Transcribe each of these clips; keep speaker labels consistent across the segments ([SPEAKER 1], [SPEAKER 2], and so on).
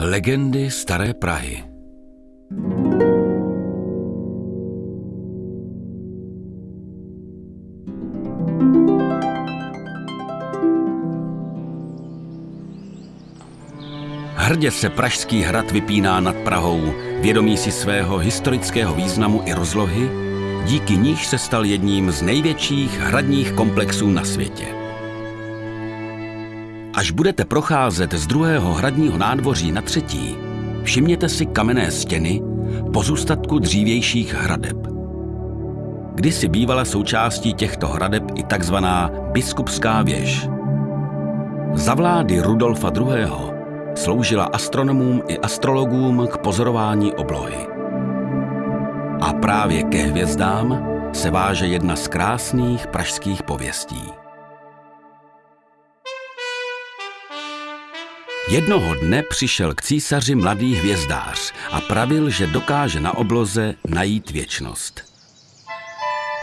[SPEAKER 1] Legendy Staré Prahy Hrdě se Pražský hrad vypíná nad Prahou, vědomí si svého historického významu i rozlohy, díky níž se stal jedním z největších hradních komplexů na světě. Až budete procházet z druhého hradního nádvoří na třetí, všimněte si kamenné stěny, pozůstatku dřívějších hradeb. Kdysi bývala součástí těchto hradeb i takzvaná biskupská věž. Za vlády Rudolfa II. sloužila astronomům i astrologům k pozorování oblohy. A právě ke hvězdám se váže jedna z krásných pražských pověstí. Jednoho dne přišel k císaři mladý hvězdář a pravil, že dokáže na obloze najít věčnost.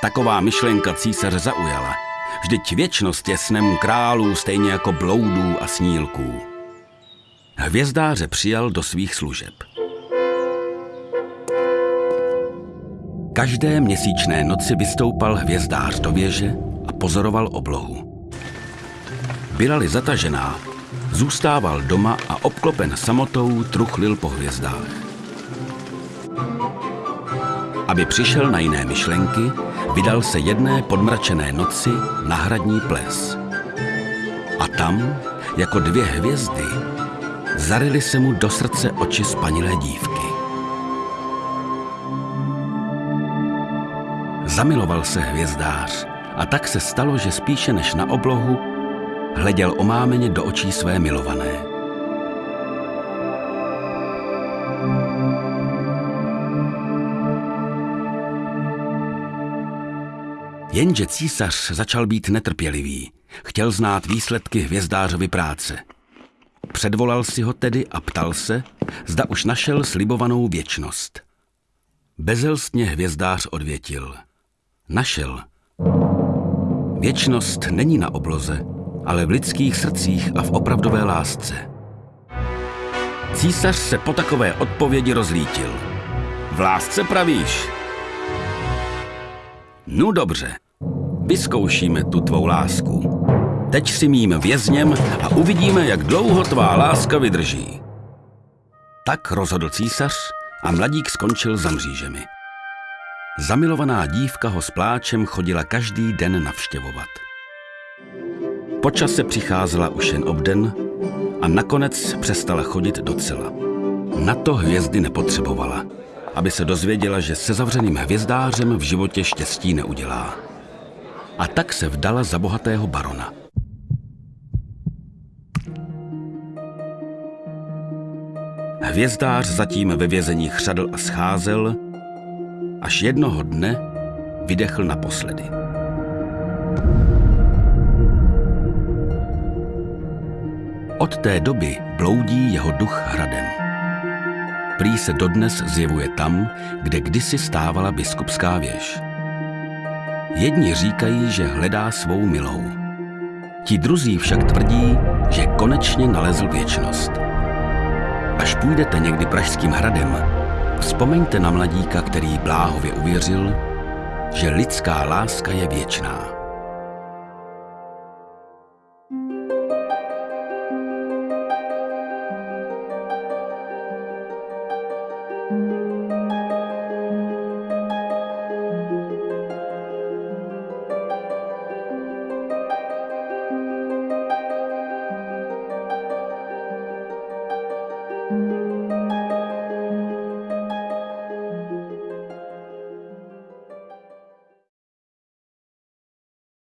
[SPEAKER 1] Taková myšlenka císaře zaujala. Vždyť věčnost je snem králů stejně jako bloudů a snílků. Hvězdáře přijal do svých služeb. Každé měsíčné noci vystoupal hvězdář do věže a pozoroval oblohu. Byla-li zatažená, zůstával doma a obklopen samotou truchlil po hvězdách. Aby přišel na jiné myšlenky, vydal se jedné podmračené noci na hradní ples. A tam, jako dvě hvězdy, zarily se mu do srdce oči spanilé dívky. Zamiloval se hvězdář a tak se stalo, že spíše než na oblohu hleděl omámeně do očí své milované. Jenže císař začal být netrpělivý. Chtěl znát výsledky hvězdářovy práce. Předvolal si ho tedy a ptal se, zda už našel slibovanou věčnost. Bezelstně hvězdář odvětil. Našel. Věčnost není na obloze, ale v lidských srdcích a v opravdové lásce. Císař se po takové odpovědi rozlítil. V lásce pravíš? No dobře, vyzkoušíme tu tvou lásku. Teď si mým vězněm a uvidíme, jak dlouho tvá láska vydrží. Tak rozhodl císař a mladík skončil za mřížemi. Zamilovaná dívka ho s pláčem chodila každý den navštěvovat. Po čase přicházela už jen obden a nakonec přestala chodit docela. Na to hvězdy nepotřebovala, aby se dozvěděla, že se zavřeným hvězdářem v životě štěstí neudělá. A tak se vdala za bohatého barona. Hvězdář zatím ve vězení chřadl a scházel, až jednoho dne vydechl naposledy. Od té doby bloudí jeho duch hradem. Prý se dodnes zjevuje tam, kde kdysi stávala biskupská věž. Jedni říkají, že hledá svou milou. Ti druzí však tvrdí, že konečně nalezl věčnost. Až půjdete někdy pražským hradem, vzpomeňte na mladíka, který bláhově uvěřil, že lidská láska je věčná.